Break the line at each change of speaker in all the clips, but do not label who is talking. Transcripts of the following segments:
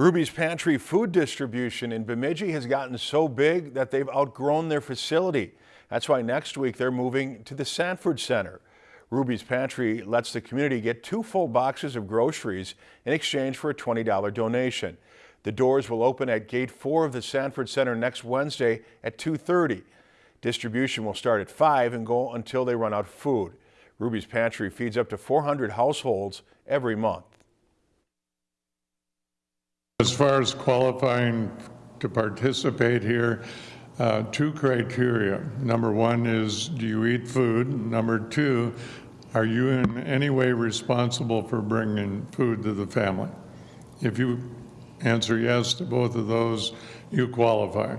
Ruby's Pantry food distribution in Bemidji has gotten so big that they've outgrown their facility. That's why next week they're moving to the Sanford Center. Ruby's Pantry lets the community get two full boxes of groceries in exchange for a $20 donation. The doors will open at Gate 4 of the Sanford Center next Wednesday at 2.30. Distribution will start at 5 and go until they run out of food. Ruby's Pantry feeds up to 400 households every month.
As far as qualifying to participate here, uh, two criteria. Number one is, do you eat food? Number two, are you in any way responsible for bringing food to the family? If you answer yes to both of those, you qualify.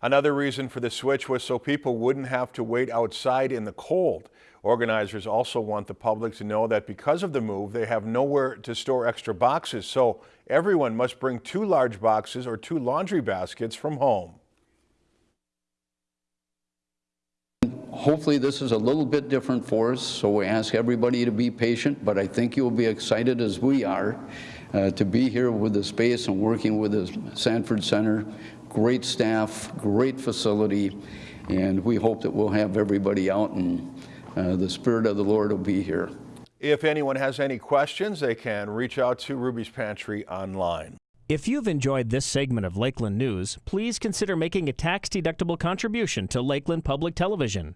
Another reason for the switch was so people wouldn't have to wait outside in the cold. Organizers also want the public to know that because of the move, they have nowhere to store extra boxes, so everyone must bring two large boxes or two laundry baskets from home.
Hopefully this is a little bit different for us, so we ask everybody to be patient, but I think you'll be excited as we are uh, to be here with the space and working with the Sanford Center. Great staff, great facility, and we hope that we'll have everybody out and uh, the Spirit of the Lord will be here.
If anyone has any questions, they can reach out to Ruby's Pantry online.
If you've enjoyed this segment of Lakeland News, please consider making a tax-deductible contribution to Lakeland Public Television.